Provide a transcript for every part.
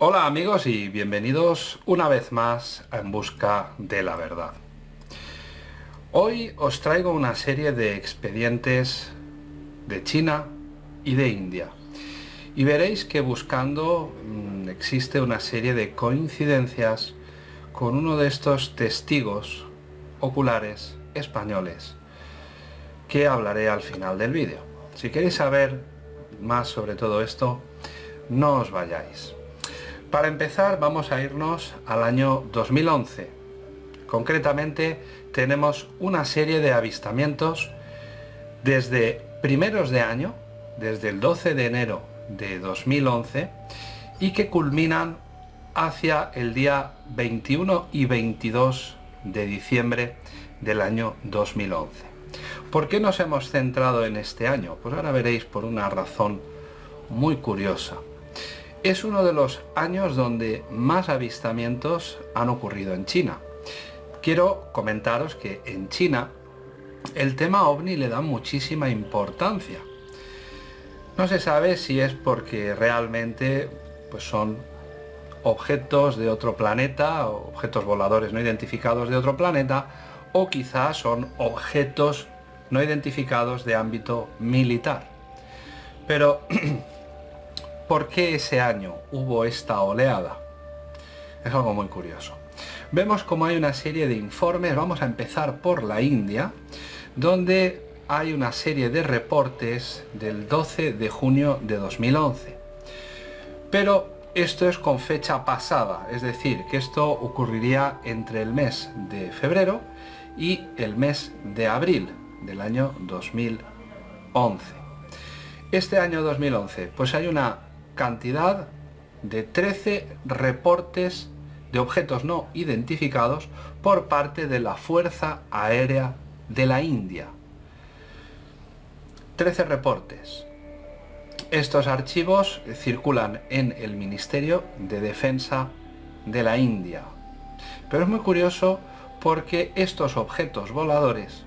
Hola amigos y bienvenidos una vez más a En Busca de la Verdad. Hoy os traigo una serie de expedientes de China y de India. Y veréis que buscando mmm, existe una serie de coincidencias con uno de estos testigos oculares españoles que hablaré al final del vídeo. Si queréis saber más sobre todo esto, no os vayáis. Para empezar vamos a irnos al año 2011. Concretamente tenemos una serie de avistamientos desde primeros de año, desde el 12 de enero de 2011, y que culminan hacia el día 21 y 22 de diciembre del año 2011. ¿Por qué nos hemos centrado en este año? Pues ahora veréis por una razón muy curiosa. Es uno de los años donde más avistamientos han ocurrido en China. Quiero comentaros que en China el tema ovni le da muchísima importancia. No se sabe si es porque realmente pues son objetos de otro planeta, objetos voladores no identificados de otro planeta, o quizás son objetos no identificados de ámbito militar. Pero, ¿por qué ese año hubo esta oleada? Es algo muy curioso. Vemos como hay una serie de informes, vamos a empezar por la India, donde hay una serie de reportes del 12 de junio de 2011. Pero esto es con fecha pasada, es decir, que esto ocurriría entre el mes de febrero y el mes de abril del año 2011. Este año 2011, pues hay una cantidad de 13 reportes de objetos no identificados por parte de la Fuerza Aérea de la India. 13 reportes. Estos archivos circulan en el Ministerio de Defensa de la India. Pero es muy curioso porque estos objetos voladores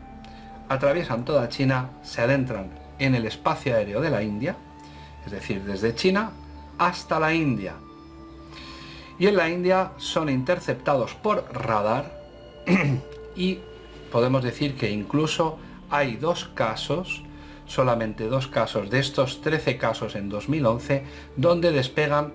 atraviesan toda China, se adentran en el espacio aéreo de la India, es decir, desde China hasta la India. Y en la India son interceptados por radar y podemos decir que incluso hay dos casos, solamente dos casos de estos 13 casos en 2011, donde despegan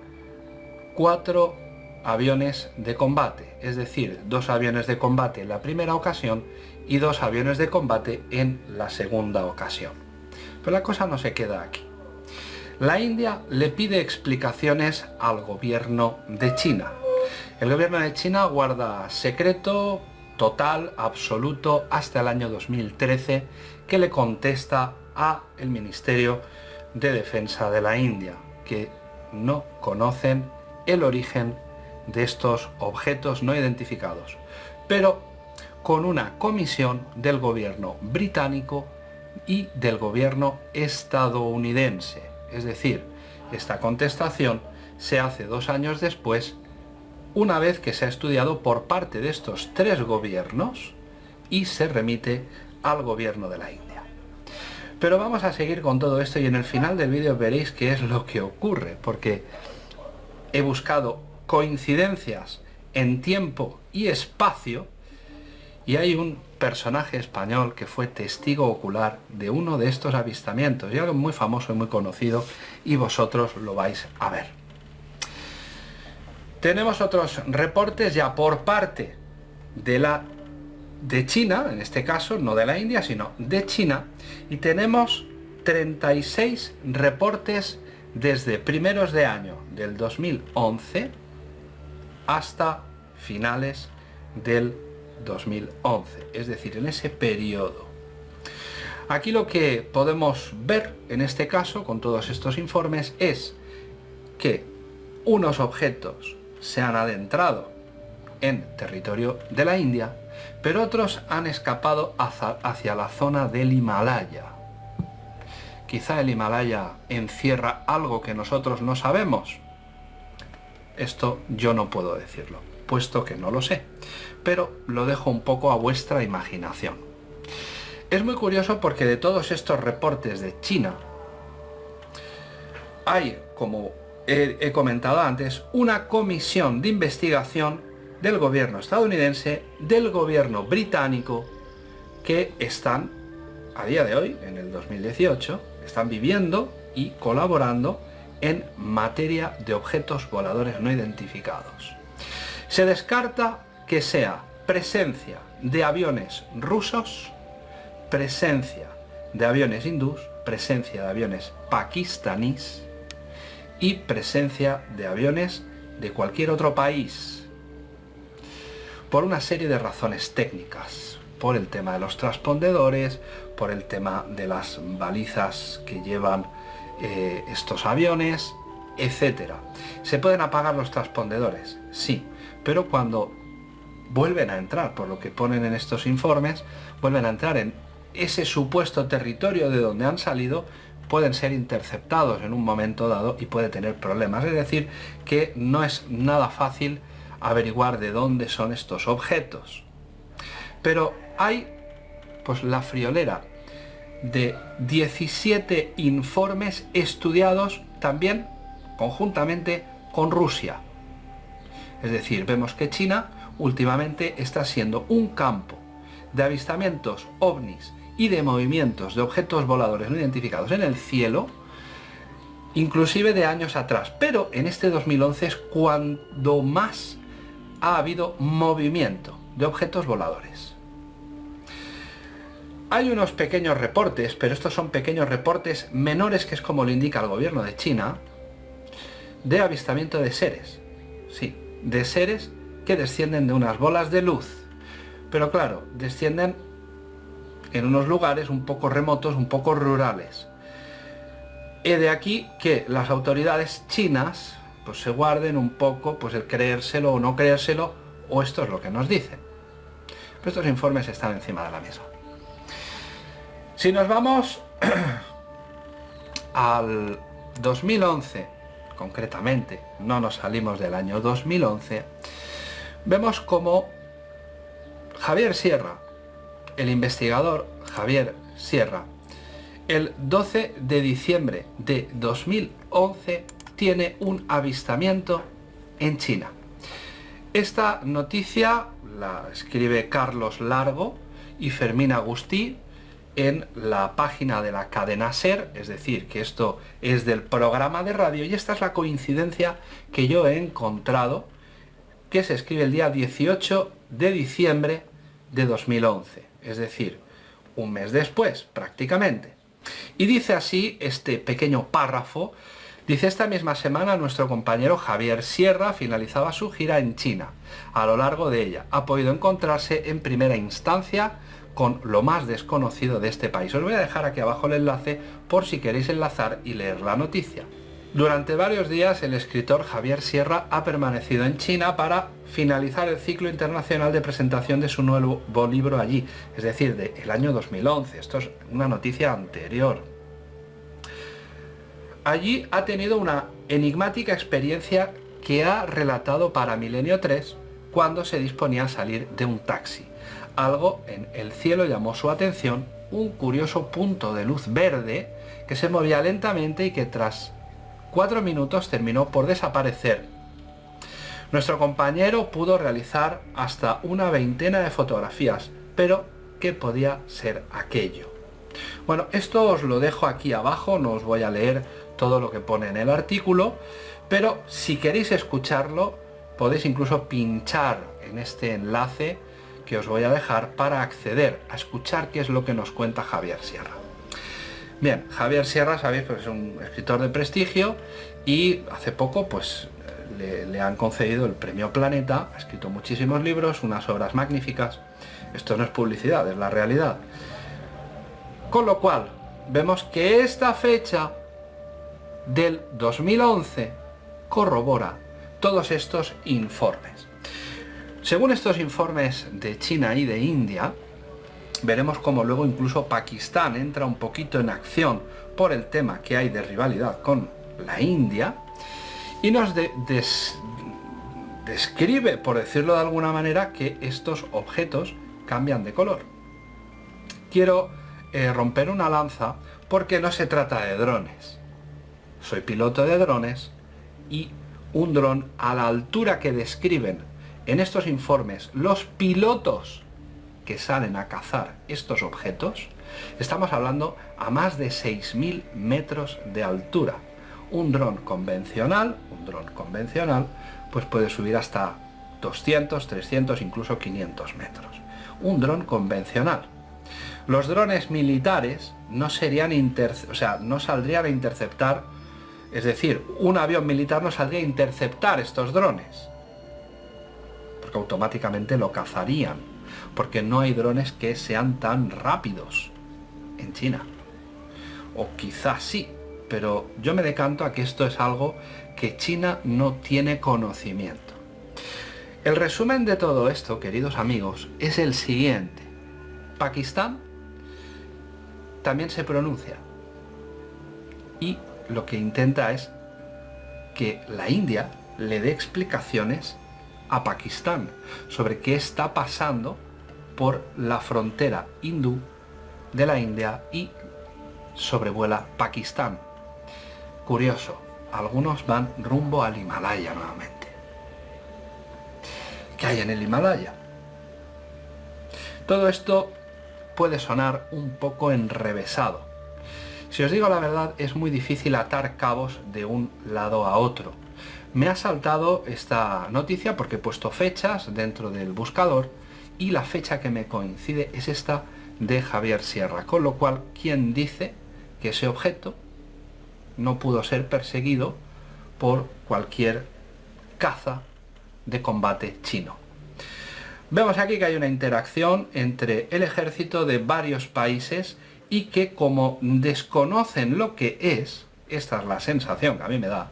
cuatro aviones de combate, es decir, dos aviones de combate en la primera ocasión y dos aviones de combate en la segunda ocasión. Pero la cosa no se queda aquí. La India le pide explicaciones al gobierno de China. El gobierno de China guarda secreto total, absoluto, hasta el año 2013, que le contesta a el Ministerio de Defensa de la India, que no conocen el origen de estos objetos no identificados. Pero con una comisión del gobierno británico y del gobierno estadounidense. Es decir, esta contestación se hace dos años después, una vez que se ha estudiado por parte de estos tres gobiernos y se remite al gobierno de la India. Pero vamos a seguir con todo esto y en el final del vídeo veréis qué es lo que ocurre, porque he buscado coincidencias en tiempo y espacio y hay un personaje español que fue testigo ocular de uno de estos avistamientos, y algo muy famoso y muy conocido, y vosotros lo vais a ver. Tenemos otros reportes ya por parte de la de China, en este caso, no de la India, sino de China, y tenemos 36 reportes desde primeros de año del 2011 hasta finales del 2011, es decir, en ese periodo. Aquí lo que podemos ver en este caso, con todos estos informes, es que unos objetos se han adentrado en territorio de la India, pero otros han escapado hacia, la zona del Himalaya. Quizá el Himalaya encierra algo que nosotros no sabemos. Esto yo no puedo decirlo, puesto que no lo sé pero lo dejo un poco a vuestra imaginación. Es muy curioso porque de todos estos reportes de China, hay como he comentado antes, una comisión de investigación del gobierno estadounidense, del gobierno británico, que están, a día de hoy, en el 2018, están viviendo y colaborando en materia de objetos voladores no identificados. Se descarta que sea presencia de aviones rusos, presencia de aviones hindús, presencia de aviones pakistaníes y presencia de aviones de cualquier otro país por una serie de razones técnicas, por el tema de los transpondedores, por el tema de las balizas que llevan eh, estos aviones, etc. ¿Se pueden apagar los transpondedores? Sí, pero cuando vuelven a entrar, por lo que ponen en estos informes, vuelven a entrar en ese supuesto territorio de donde han salido, pueden ser interceptados en un momento dado y puede tener problemas. Es decir, que no es nada fácil averiguar de dónde son estos objetos. Pero hay pues la friolera de 17 informes estudiados también conjuntamente con Rusia. Es decir, vemos que China últimamente está siendo un campo de avistamientos ovnis y de movimientos de objetos voladores no identificados en el cielo, inclusive de años atrás. Pero en este 2011 es cuando más ha habido movimiento de objetos voladores. Hay unos pequeños reportes, pero estos son pequeños reportes menores, que es como lo indica el gobierno de China, de avistamiento de seres. Sí, de seres que descienden de unas bolas de luz. Pero claro, descienden en unos lugares un poco remotos, un poco rurales. He de aquí que las autoridades chinas pues se guarden un poco pues el creérselo o no creérselo, o esto es lo que nos dicen. Pero estos informes están encima de la mesa. Si nos vamos al 2011, concretamente, no nos salimos del año 2011, vemos como Javier Sierra, el investigador Javier Sierra, el 12 de diciembre de 2011 tiene un avistamiento en China. Esta noticia la escribe Carlos Largo y Fermín Agustí en la página de la cadena SER, es decir, que esto es del programa de radio y esta es la coincidencia que yo he encontrado que se escribe el día 18 de diciembre de 2011, es decir, un mes después prácticamente. Y dice así este pequeño párrafo Dice, esta misma semana nuestro compañero Javier Sierra finalizaba su gira en China. A lo largo de ella ha podido encontrarse en primera instancia con lo más desconocido de este país. Os voy a dejar aquí abajo el enlace por si queréis enlazar y leer la noticia. Durante varios días el escritor Javier Sierra ha permanecido en China para finalizar el ciclo internacional de presentación de su nuevo libro allí, es decir, del año 2011. Esto es una noticia anterior allí ha tenido una enigmática experiencia que ha relatado para Milenio 3 cuando se disponía a salir de un taxi. Algo en el cielo llamó su atención, un curioso punto de luz verde que se movía lentamente y que tras cuatro minutos terminó por desaparecer. Nuestro compañero pudo realizar hasta una veintena de fotografías, pero ¿qué podía ser aquello? Bueno, esto os lo dejo aquí abajo, no os voy a leer todo lo que pone en el artículo, pero si queréis escucharlo, podéis incluso pinchar en este enlace que os voy a dejar para acceder a escuchar qué es lo que nos cuenta Javier Sierra. Bien, Javier Sierra, sabéis, pues es un escritor de prestigio y hace poco pues le, le, han concedido el premio Planeta, ha escrito muchísimos libros, unas obras magníficas. Esto no es publicidad, es la realidad. Con lo cual, vemos que esta fecha del 2011 corrobora todos estos informes. Según estos informes de China y de India, veremos cómo luego incluso Pakistán entra un poquito en acción por el tema que hay de rivalidad con la India y nos describe, por decirlo de alguna manera, que estos objetos cambian de color. Quiero eh, romper una lanza porque no se trata de drones soy piloto de drones y un dron a la altura que describen en estos informes los pilotos que salen a cazar estos objetos, estamos hablando a más de 6.000 metros de altura. Un dron convencional, un dron convencional, pues puede subir hasta 200, 300, incluso 500 metros. Un dron convencional. Los drones militares no serían o sea, no saldrían a interceptar, es decir, un avión militar no saldría a interceptar estos drones, porque automáticamente lo cazarían, porque no hay drones que sean tan rápidos en China. O quizás sí, pero yo me decanto a que esto es algo que China no tiene conocimiento. El resumen de todo esto, queridos amigos, es el siguiente. Pakistán también se pronuncia. Y lo que intenta es que la India le dé explicaciones a Pakistán sobre qué está pasando por la frontera hindú de la India y sobrevuela Pakistán. Curioso, algunos van rumbo al Himalaya nuevamente. ¿Qué hay en el Himalaya? Todo esto puede sonar un poco enrevesado. Si os digo la verdad, es muy difícil atar cabos de un lado a otro. Me ha saltado esta noticia porque he puesto fechas dentro del buscador y la fecha que me coincide es esta de Javier Sierra, con lo cual, ¿quién dice que ese objeto no pudo ser perseguido por cualquier caza de combate chino? Vemos aquí que hay una interacción entre el ejército de varios países y que como desconocen lo que es, esta es la sensación que a mí me da,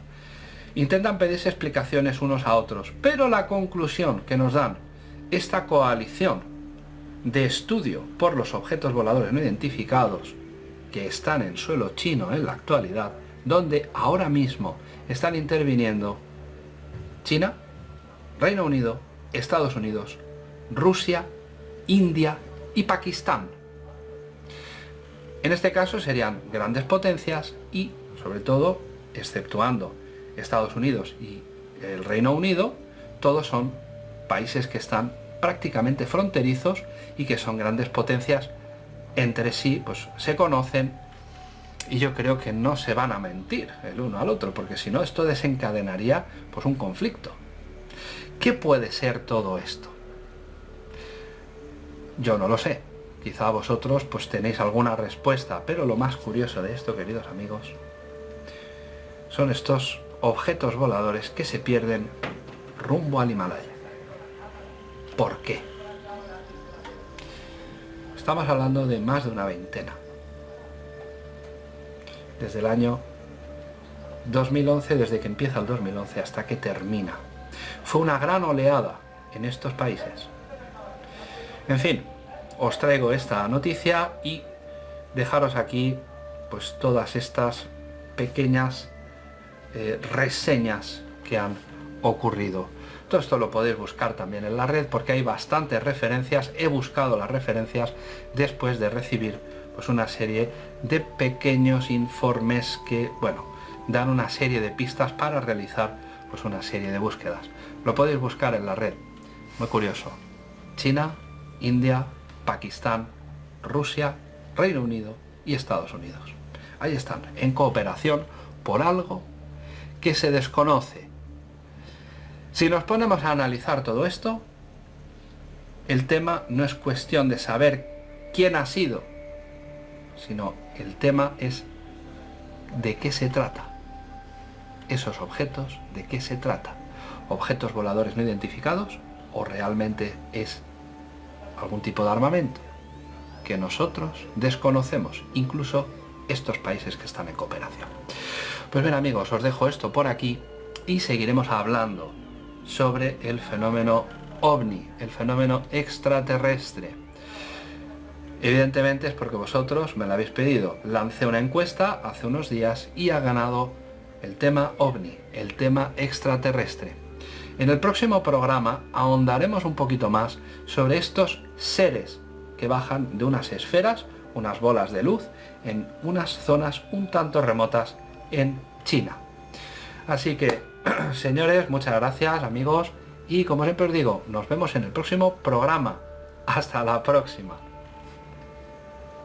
intentan pedirse explicaciones unos a otros. Pero la conclusión que nos dan esta coalición de estudio por los objetos voladores no identificados que están en suelo chino en la actualidad, donde ahora mismo están interviniendo China, Reino Unido, Estados Unidos, Rusia, India y Pakistán. En este caso serían grandes potencias y, sobre todo, exceptuando Estados Unidos y el Reino Unido, todos son países que están prácticamente fronterizos y que son grandes potencias entre sí, pues se conocen y yo creo que no se van a mentir el uno al otro, porque si no esto desencadenaría pues un conflicto. ¿Qué puede ser todo esto? Yo no lo sé. Quizá vosotros pues tenéis alguna respuesta, pero lo más curioso de esto, queridos amigos, son estos objetos voladores que se pierden rumbo al Himalaya. ¿Por qué? Estamos hablando de más de una veintena. Desde el año 2011, desde que empieza el 2011 hasta que termina. Fue una gran oleada en estos países. En fin, os traigo esta noticia y dejaros aquí pues todas estas pequeñas eh, reseñas que han ocurrido. Todo esto lo podéis buscar también en la red porque hay bastantes referencias. He buscado las referencias después de recibir pues una serie de pequeños informes que, bueno, dan una serie de pistas para realizar pues una serie de búsquedas. Lo podéis buscar en la red. Muy curioso. China India, Pakistán, Rusia, Reino Unido y Estados Unidos. Ahí están, en cooperación por algo que se desconoce. Si nos ponemos a analizar todo esto, el tema no es cuestión de saber quién ha sido, sino el tema es de qué se trata. Esos objetos, de qué se trata. ¿Objetos voladores no identificados o realmente es algún tipo de armamento que nosotros desconocemos, incluso estos países que están en cooperación. Pues bien amigos, os dejo esto por aquí y seguiremos hablando sobre el fenómeno ovni, el fenómeno extraterrestre. Evidentemente es porque vosotros me lo habéis pedido. Lancé una encuesta hace unos días y ha ganado el tema ovni, el tema extraterrestre. En el próximo programa ahondaremos un poquito más sobre estos seres que bajan de unas esferas, unas bolas de luz, en unas zonas un tanto remotas en China. Así que señores, muchas gracias amigos y como siempre os digo, nos vemos en el próximo programa. Hasta la próxima.